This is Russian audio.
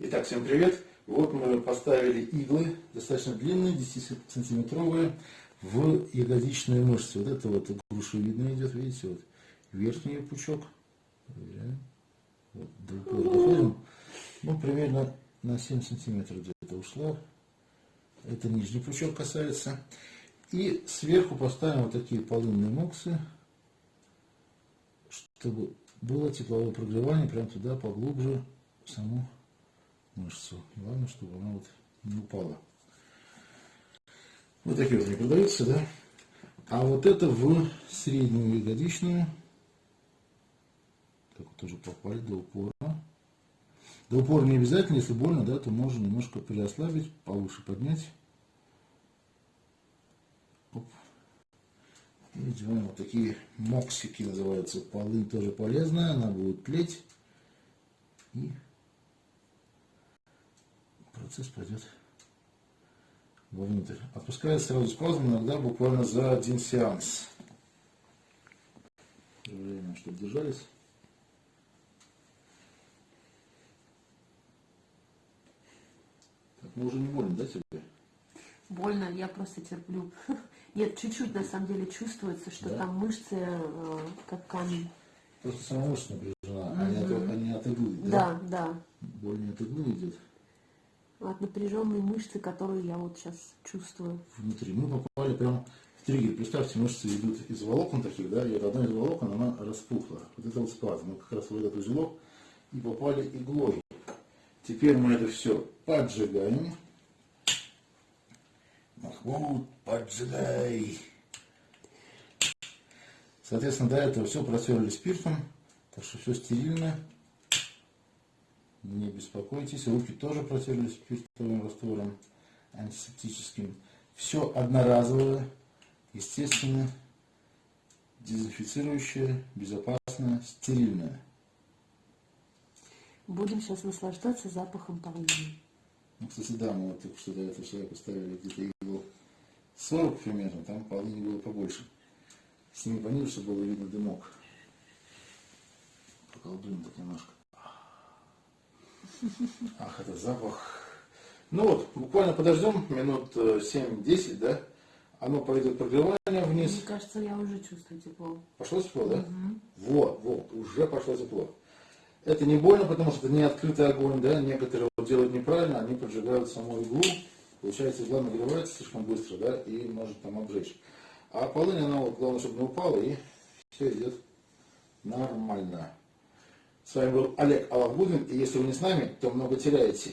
Итак, всем привет! Вот мы поставили иглы, достаточно длинные, 10-сантиметровые, в ягодичные мышцы. Вот это вот грушевидно идет, видите, вот верхний пучок. Проверяем. Вот, доходим. Ну, примерно на 7 сантиметров где-то ушло. Это нижний пучок касается. И сверху поставим вот такие полынные моксы, чтобы было тепловое прогревание прям туда поглубже в саму мышцу. Главное, чтобы она вот не упала. Вот такие вот они продаются, да? А вот это в среднюю ягодичную. Так вот тоже попали до упора. До упора не обязательно, если больно, да, то можно немножко переослабить, повыше поднять. Оп. И делаем вот такие моксики называются. Полынь тоже полезная, она будет тлеть. И процесс пойдет вовнутрь. Отпускает сразу спазм иногда буквально за один сеанс. Время, чтобы держались. Так, ну уже не больно, да, тебе? Больно, я просто терплю. Нет, чуть-чуть на самом деле чувствуется, что Да? там мышцы э, как камень. Просто сама мышца напряжена, а не от, а не от иглы, да? Да, да. Боль не от иглы идет. От напряженной мышцы, которую я вот сейчас чувствую. внутри. Мы попали прямо в триггер. Представьте, мышцы идут из волокон таких, да, и вот одна из волокон, она распухла. Вот это вот спазм. Мы как раз в этот узелок и попали иглой. Теперь мы это все поджигаем. Махмуд, поджигай. Соответственно, до этого все протерли спиртом, так что все стерильно. Не беспокойтесь, руки тоже протерли спиртовым раствором антисептическим. Все одноразовое, естественно, дезинфицирующее, безопасное, стерильное. Будем сейчас наслаждаться запахом полыни. Ну, кстати, да, мы вот только что до этого человека ставили где-то иглу 40 примерно, там полыни было побольше. Сними пониже, чтобы было видно дымок. Поколдуем так немножко. Ах, это запах. Ну вот, буквально подождем минут э, 7-10, да? Оно пойдет прогревание вниз. Мне кажется, я уже чувствую тепло. Пошло тепло, да? Вот, вот, уже пошло тепло. Это не больно, потому что это не открытый огонь, да, некоторые вот делают неправильно, они поджигают саму иглу, получается игла нагревается слишком быстро, да, и может там обжечь. А полынь, она вот, главное, чтобы не упала, и все идет нормально. С вами был Олег Алавгудин, и если вы не с нами, то много теряете.